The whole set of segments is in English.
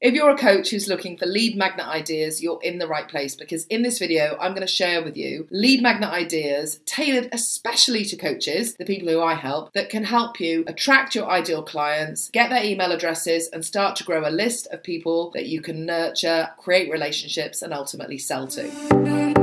If you're a coach who's looking for lead magnet ideas, you're in the right place because in this video, I'm going to share with you lead magnet ideas tailored especially to coaches, the people who I help, that can help you attract your ideal clients, get their email addresses, and start to grow a list of people that you can nurture, create relationships, and ultimately sell to.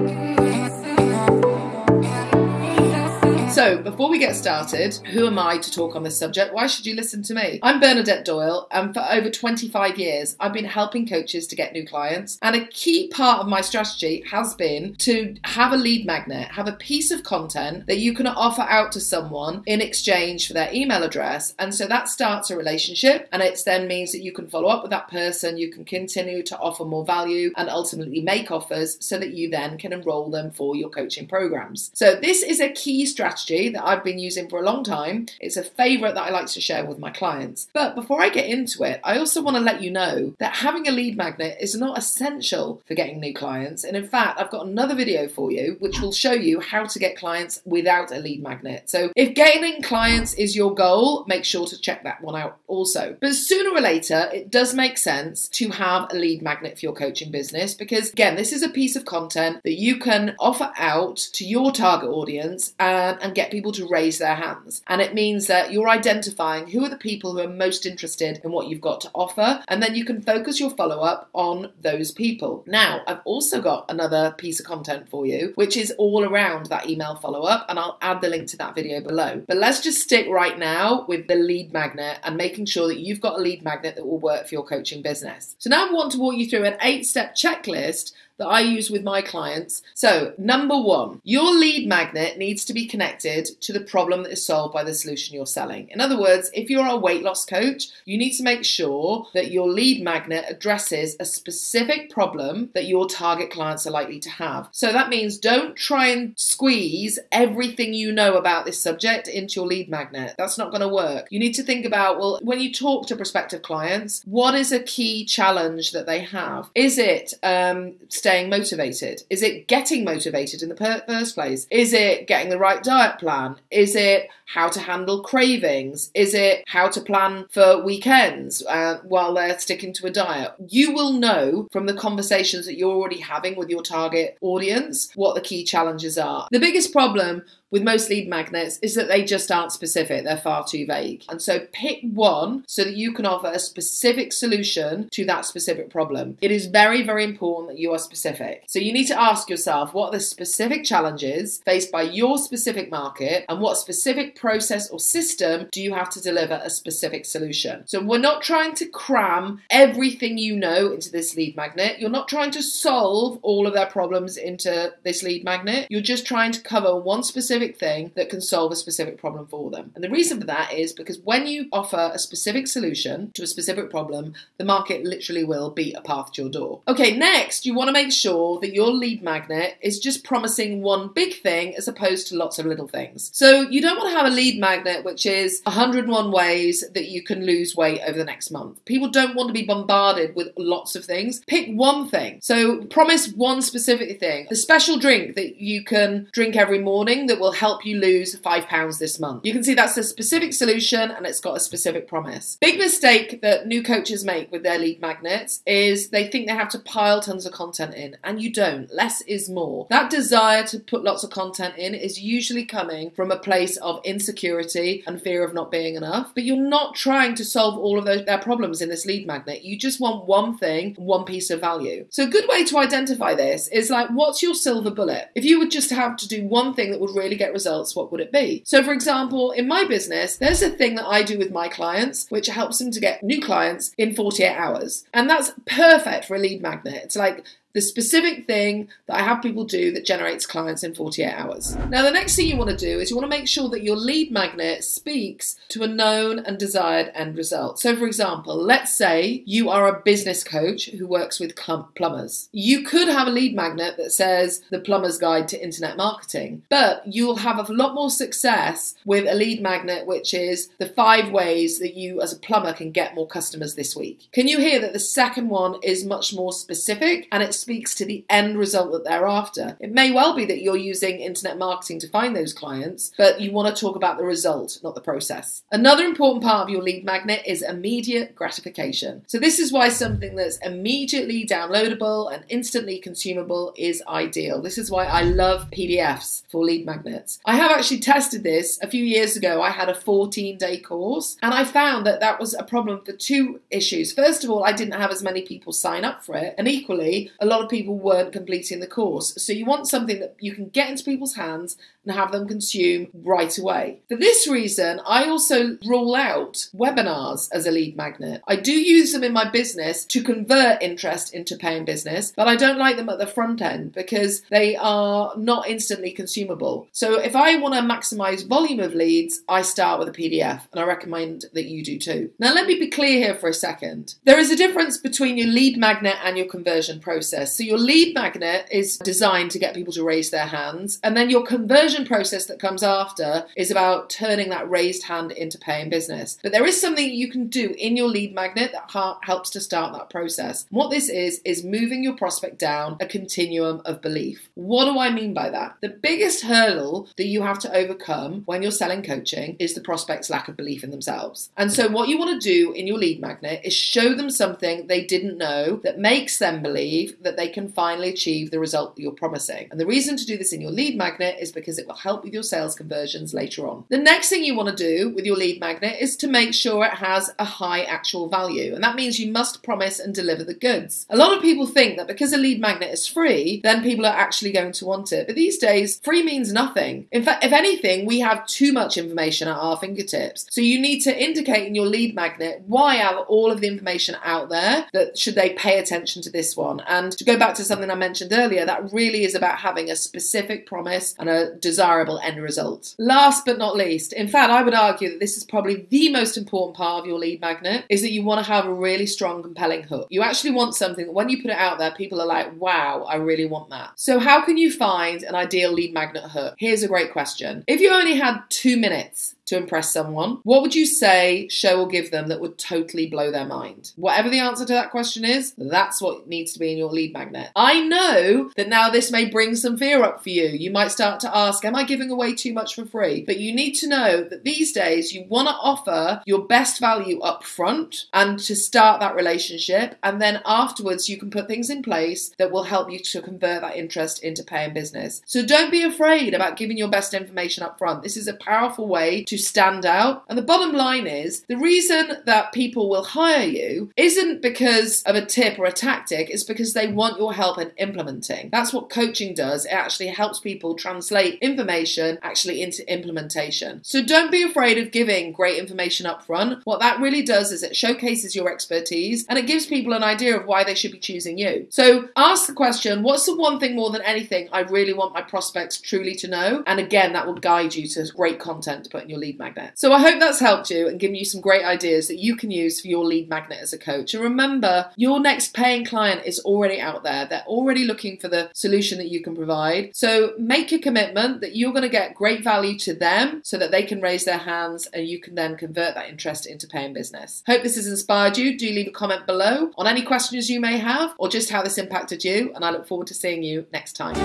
So, before we get started, who am I to talk on this subject? Why should you listen to me? I'm Bernadette Doyle, and for over 25 years, I've been helping coaches to get new clients. And a key part of my strategy has been to have a lead magnet, have a piece of content that you can offer out to someone in exchange for their email address. And so that starts a relationship, and it then means that you can follow up with that person, you can continue to offer more value, and ultimately make offers so that you then can enroll them for your coaching programs. So, this is a key strategy strategy that I've been using for a long time. It's a favorite that I like to share with my clients. But before I get into it, I also want to let you know that having a lead magnet is not essential for getting new clients. And in fact, I've got another video for you which will show you how to get clients without a lead magnet. So if gaining clients is your goal, make sure to check that one out also. But sooner or later, it does make sense to have a lead magnet for your coaching business because, again, this is a piece of content that you can offer out to your target audience uh, and, and get people to raise their hands. And it means that you're identifying who are the people who are most interested in what you've got to offer, and then you can focus your follow up on those people. Now, I've also got another piece of content for you, which is all around that email follow up, and I'll add the link to that video below. But let's just stick right now with the lead magnet and making sure that you've got a lead magnet that will work for your coaching business. So now I want to walk you through an eight step checklist that I use with my clients. So, number one, your lead magnet needs to be connected to the problem that is solved by the solution you're selling. In other words, if you're a weight loss coach, you need to make sure that your lead magnet addresses a specific problem that your target clients are likely to have. So, that means don't try and squeeze everything you know about this subject into your lead magnet. That's not going to work. You need to think about, well, when you talk to prospective clients, what is a key challenge that they have? Is it um, staying motivated? Is it getting motivated in the first place? Is it getting the right diet plan? Is it how to handle cravings? Is it how to plan for weekends uh, while they're sticking to a diet? You will know from the conversations that you're already having with your target audience what the key challenges are. The biggest problem with most lead magnets is that they just aren't specific, they're far too vague. And so pick one so that you can offer a specific solution to that specific problem. It is very, very important that you are specific. So you need to ask yourself what are the specific challenges faced by your specific market and what specific process or system do you have to deliver a specific solution. So we're not trying to cram everything you know into this lead magnet. You're not trying to solve all of their problems into this lead magnet. You're just trying to cover one specific thing that can solve a specific problem for them. And the reason for that is because when you offer a specific solution to a specific problem, the market literally will beat a path to your door. Okay, next, you want to make sure that your lead magnet is just promising one big thing as opposed to lots of little things. So you don't want to have a lead magnet which is 101 ways that you can lose weight over the next month. People don't want to be bombarded with lots of things. Pick one thing. So promise one specific thing. The special drink that you can drink every morning that will help you lose five pounds this month. You can see that's a specific solution and it's got a specific promise. Big mistake that new coaches make with their lead magnets is they think they have to pile tons of content in, and you don't. Less is more. That desire to put lots of content in is usually coming from a place of insecurity and fear of not being enough, but you're not trying to solve all of those, their problems in this lead magnet. You just want one thing, one piece of value. So, a good way to identify this is like, what's your silver bullet? If you would just have to do one thing that would really get results, what would it be? So, for example, in my business, there's a thing that I do with my clients which helps them to get new clients in 48 hours. And that's perfect for a lead magnet. It's like the specific thing that I have people do that generates clients in 48 hours. Now, the next thing you want to do is you want to make sure that your lead magnet speaks to a known and desired end result. So, for example, let's say you are a business coach who works with plumbers. You could have a lead magnet that says the plumber's guide to internet marketing, but you'll have a lot more success with a lead magnet which is the five ways that you as a plumber can get more customers this week. Can you hear that the second one is much more specific and it's speaks to the end result that they're after. It may well be that you're using internet marketing to find those clients, but you want to talk about the result, not the process. Another important part of your lead magnet is immediate gratification. So, this is why something that's immediately downloadable and instantly consumable is ideal. This is why I love PDFs for lead magnets. I have actually tested this a few years ago. I had a 14 day course and I found that that was a problem for two issues. First of all, I didn't have as many people sign up for it, and equally, a lot of people weren't completing the course. So, you want something that you can get into people's hands and have them consume right away. For this reason, I also rule out webinars as a lead magnet. I do use them in my business to convert interest into paying business, but I don't like them at the front end because they are not instantly consumable. So if I want to maximize volume of leads, I start with a PDF and I recommend that you do too. Now, let me be clear here for a second. There is a difference between your lead magnet and your conversion process. So your lead magnet is designed to get people to raise their hands, and then your conversion conversion process that comes after is about turning that raised hand into paying business. But there is something you can do in your lead magnet that helps to start that process. What this is, is moving your prospect down a continuum of belief. What do I mean by that? The biggest hurdle that you have to overcome when you're selling coaching is the prospect's lack of belief in themselves. And so, what you want to do in your lead magnet is show them something they didn't know that makes them believe that they can finally achieve the result that you're promising. And the reason to do this in your lead magnet is because it it will help with your sales conversions later on. The next thing you want to do with your lead magnet is to make sure it has a high actual value. And that means you must promise and deliver the goods. A lot of people think that because a lead magnet is free, then people are actually going to want it. But these days, free means nothing. In fact, if anything, we have too much information at our fingertips. So you need to indicate in your lead magnet why have all of the information out there that should they pay attention to this one. And to go back to something I mentioned earlier, that really is about having a specific promise and a desirable end result. Last but not least, in fact, I would argue that this is probably the most important part of your lead magnet is that you want to have a really strong, compelling hook. You actually want something that when you put it out there, people are like, wow, I really want that. So, how can you find an ideal lead magnet hook? Here's a great question. If you only had two minutes to impress someone, what would you say show or give them that would totally blow their mind? Whatever the answer to that question is, that's what needs to be in your lead magnet. I know that now this may bring some fear up for you. You might start to ask, Am I giving away too much for free? But you need to know that these days you want to offer your best value up front and to start that relationship. And then afterwards, you can put things in place that will help you to convert that interest into paying business. So don't be afraid about giving your best information up front. This is a powerful way to to stand out. And the bottom line is the reason that people will hire you isn't because of a tip or a tactic, it's because they want your help in implementing. That's what coaching does. It actually helps people translate information actually into implementation. So don't be afraid of giving great information up front. What that really does is it showcases your expertise and it gives people an idea of why they should be choosing you. So ask the question what's the one thing more than anything I really want my prospects truly to know? And again, that will guide you to great content to put in your lead magnet. So I hope that's helped you and given you some great ideas that you can use for your lead magnet as a coach. And remember, your next paying client is already out there. They're already looking for the solution that you can provide. So make a commitment that you're going to get great value to them so that they can raise their hands and you can then convert that interest into paying business. Hope this has inspired you. Do leave a comment below on any questions you may have or just how this impacted you. And I look forward to seeing you next time.